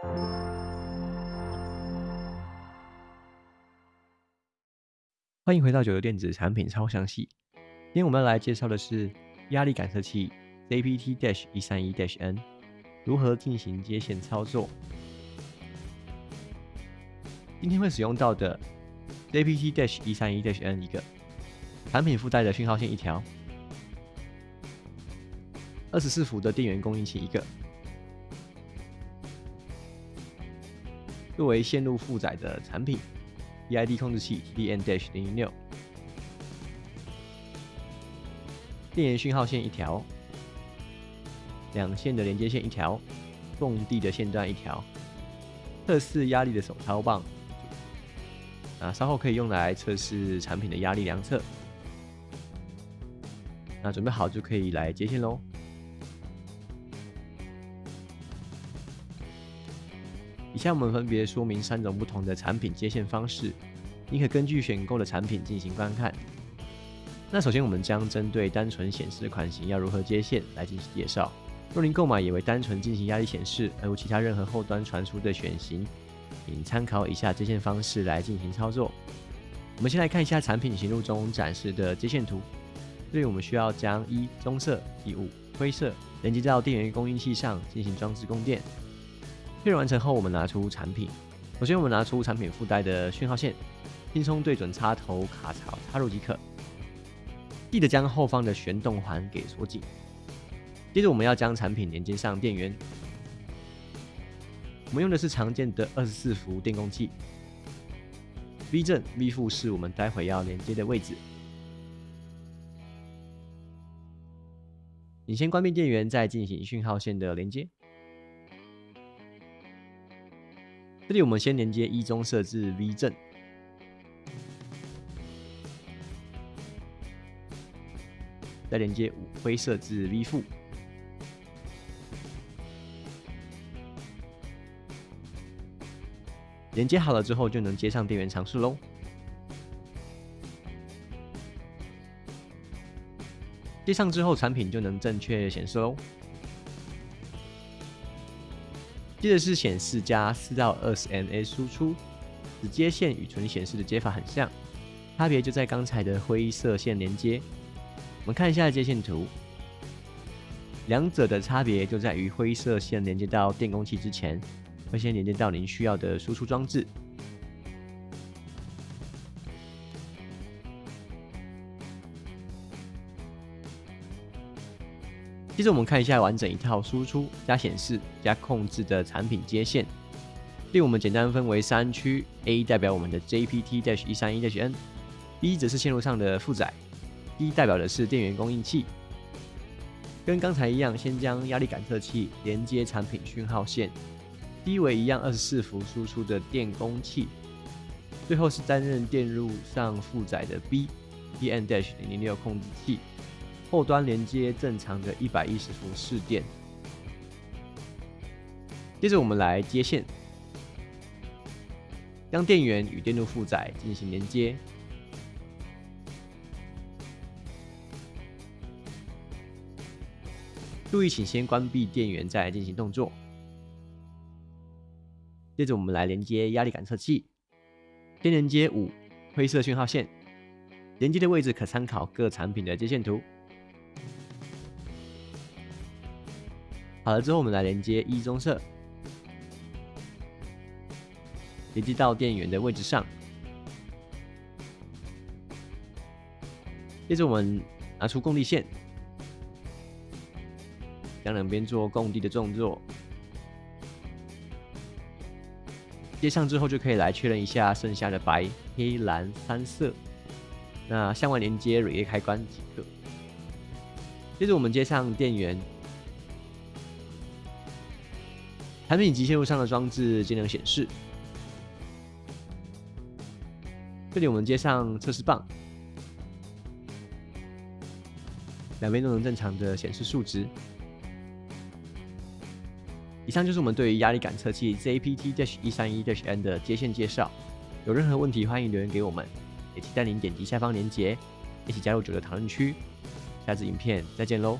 欢迎回到九游电子产品超详细。今天我们来介绍的是压力感测器 ZPT-131-N 如何进行接线操作。今天会使用到的 ZPT-131-N 一个产品附带的讯号线一条，二十四伏的电源供应器一个，作为线路负载的产品。EID 控制器 TDN-006，电源讯号线一条，两线的连接线一条，供地的线段一条，测试压力的手操棒，啊，稍后可以用来测试产品的压力量测。那准备好就可以来接线喽。以下我们分别说明三种不同的产品接线方式，你可根据选购的产品进行观看。那首先我们将针对单纯显示的款型要如何接线来进行介绍。若您购买也为单纯进行压力显示，而无其他任何后端传输的选型，请参考以下接线方式来进行操作。我们先来看一下产品行路中展示的接线图。这里我们需要将一棕色、以五灰色连接到电源供应器上进行装置供电。确认完成后，我们拿出产品。首先，我们拿出产品附带的讯号线，轻松对准插头卡槽插入即可。记得将后方的旋动环给锁紧。接着，我们要将产品连接上电源。我们用的是常见的二十四伏电供器。V 正、V 负是我们待会要连接的位置。你先关闭电源，再进行讯号线的连接。这里我们先连接一中设置 V 正，再连接五灰设置 V 负，连接好了之后就能接上电源尝试喽。接上之后，产品就能正确显示喽。接着是显示加四到二十 mA 输出，接线与纯显示的接法很像，差别就在刚才的灰色线连接。我们看一下接线图，两者的差别就在于灰色线连接到电工器之前，会先连接到您需要的输出装置。接着我们看一下完整一套输出加显示加控制的产品接线。令我们简单分为三区：A 代表我们的 JPT-131-N，B 则是线路上的负载，D 代表的是电源供应器。跟刚才一样，先将压力感测器连接产品讯号线，D 为一样二十四伏输出的电供器，最后是担任电路上负载的 B，TN-006 控制器。后端连接正常的一百一十伏试电，接着我们来接线，将电源与电路负载进行连接。注意，请先关闭电源再进行动作。接着我们来连接压力感测器，先连接五灰色讯号线，连接的位置可参考各产品的接线图。好了之后，我们来连接一棕色，连接到电源的位置上。接着我们拿出供地线，将两边做供地的动作。接上之后，就可以来确认一下剩下的白、黑、蓝三色。那向外连接 relay 开关即可。接着我们接上电源。产品及线路上的装置尽量显示。这里我们接上测试棒，两边都能正常的显示数值。以上就是我们对于压力感测器 ZPT-131-N 的接线介绍。有任何问题，欢迎留言给我们，也期待您点击下方链接，一起加入九的讨论区。下次影片再见喽！